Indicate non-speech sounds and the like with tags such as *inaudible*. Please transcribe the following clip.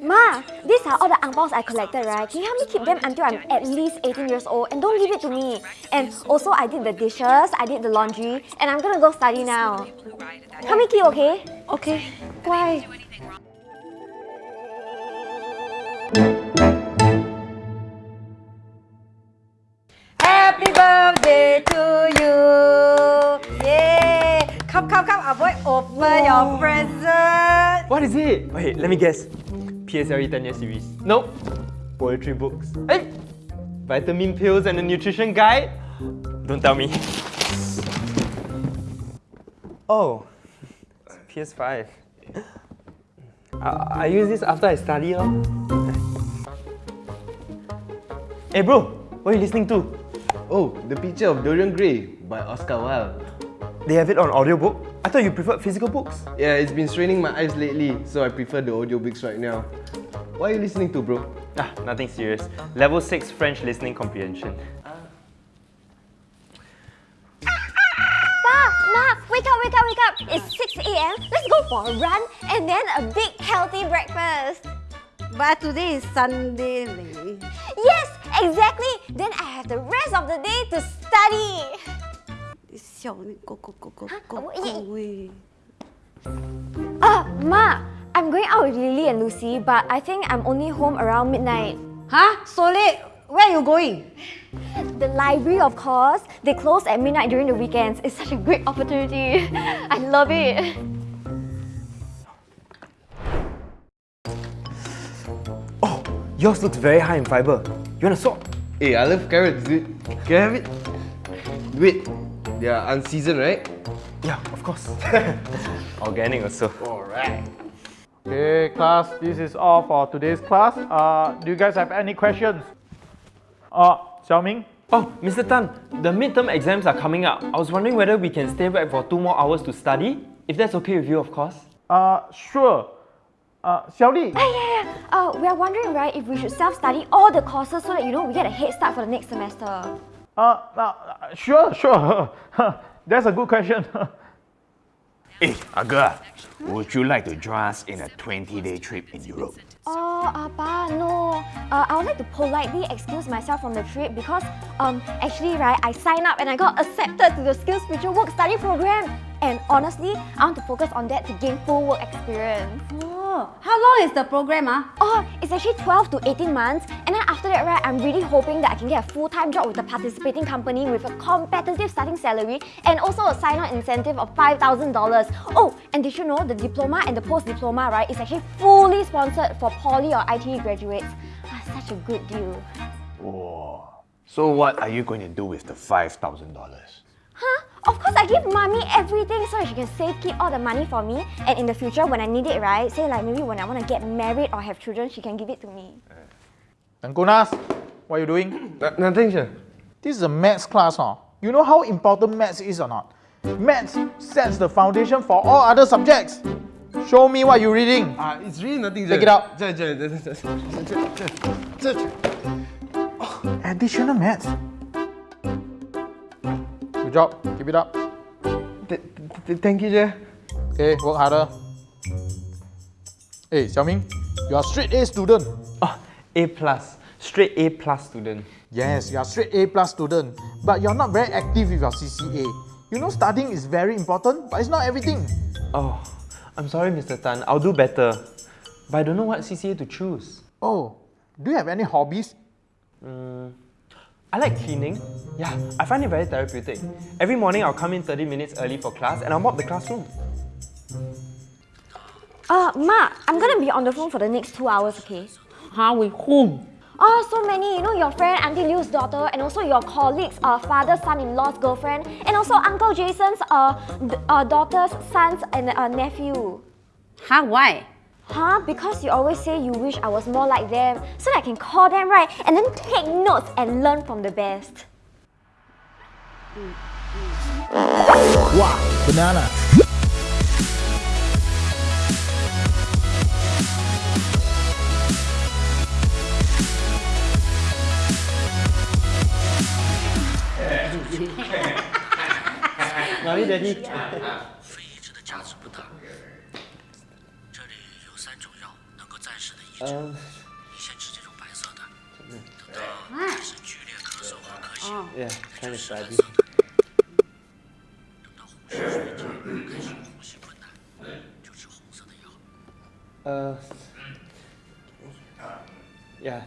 Ma, these are all the ang I collected, right? Can you help me keep them until I'm at least 18 years old and don't give it to me? And also, I did the dishes, I did the laundry, and I'm gonna go study now. Help me keep, okay? Okay. Why? Happy birthday to you! Yay! Come, come, come, avoid open your present. What is it? Wait, let me guess. PSLE 10 year series. Nope. Poetry books. Hey! Vitamin pills and a nutrition guide? Don't tell me. Oh, it's PS5. I, I use this after I study. Lor. Hey bro, what are you listening to? Oh, The Picture of Dorian Gray by Oscar Wilde. They have it on audiobook? I thought you preferred physical books. Yeah, it's been straining my eyes lately, so I prefer the audiobooks right now. What are you listening to, bro? Ah, nothing serious. Level 6 French listening comprehension. Pa, Ma, wake up, wake up, wake up! It's 6 a.m. Let's go for a run and then a big healthy breakfast. But today is Sunday. leh. Yes, exactly. Then I have the rest of the day to study. 你笑你 go go go go 啊 go 我 go 喂。 Uh, Ma, I'm going out with Lily and Lucy, but I think I'm only home around midnight. Huh? So late? Where are you going? The library, of course. They close at midnight during the weekends. It's such a great opportunity. *laughs* I love it. Oh, yours looks very high in fiber. You want a swap? Hey, I love carrots, dude. Can I have it? Wait, they are unseasoned, right? Yeah, of course. *laughs* Organic also. Alright. Okay, class, this is all for today's class. Uh, do you guys have any questions? Uh, Xiaoming? Oh, Mr. Tan, the midterm exams are coming up. I was wondering whether we can stay back for two more hours to study. If that's okay with you, of course. Uh, sure. Uh, Xiaoli? Yeah, yeah, yeah. Uh, we are wondering, right, if we should self-study all the courses so that, you know, we get a head start for the next semester. Uh, uh, sure, sure. *laughs* That's a good question. *laughs* Hey, Aga, would you like to join us in a 20-day trip in Europe? Oh, Appa, no. Uh, I would like to politely excuse myself from the trip because, um, actually, right, I signed up and I got accepted to the SkillsFuture Work Study Program. And honestly, I want to focus on that to gain full work experience. Oh, how long is the program? Ah? Oh, it's actually 12 to 18 months. And then after that, right, I'm really hoping that I can get a full-time job with a participating company with a competitive starting salary and also a sign-on incentive of $5,000. Oh, and did you know the diploma and the post-diploma, right, is actually fully sponsored for poly or ITE graduates. Ah, such a good deal. Whoa. So what are you going to do with the $5,000? Huh? Of course, I give mommy everything so she can save, keep all the money for me. And in the future, when I need it, right, say like maybe when I want to get married or have children, she can give it to me. Tangkunas, what are you doing? Uh, nothing, sir. This is a maths class, huh? You know how important maths is or not? Maths sets the foundation for all other subjects. Show me what you're reading. Ah, it's really nothing, Take it out. Sir, sir, sir, sir, sir, sir, sir. Additional maths. Good job. Keep it up. Th- th- Thank you, Jay. Okay, work harder. Hey, Xiaoming, you are straight A student. Oh, A plus. Straight A plus student. Yes, you are straight A plus student, but you're not very active with your CCA. You know studying is very important, but it's not everything. Oh, I'm sorry, Mr. Tan. I'll do better. But I don't know what CCA to choose. Oh, do you have any hobbies? Mm, I like cleaning. Yeah, I find it very therapeutic. Every morning I'll come in 30 minutes early for class and I'll mop the classroom. Uh, Ma, I'm gonna be on the phone for the next two hours, okay? Huh? With whom? Oh, so many. You know, your friend Auntie Liu's daughter, and also your colleagues' uh, father, son-in-law's girlfriend, and also Uncle Jason's uh, uh, daughter's son's and uh, nephew. Huh? Why? Huh? Because you always say you wish I was more like them, so that I can call them right and then take notes and learn from the best. Wow, banana. *laughs* Mommy, Daddy. *laughs* 暂时的医治。Um, 你先吃这种白色的，等到哎开始剧烈咳嗽和咳血，yeah, kind of 蓝 sad. 色的。等到红血水结，开始呼吸困难，就吃红色的药。Uh, yeah,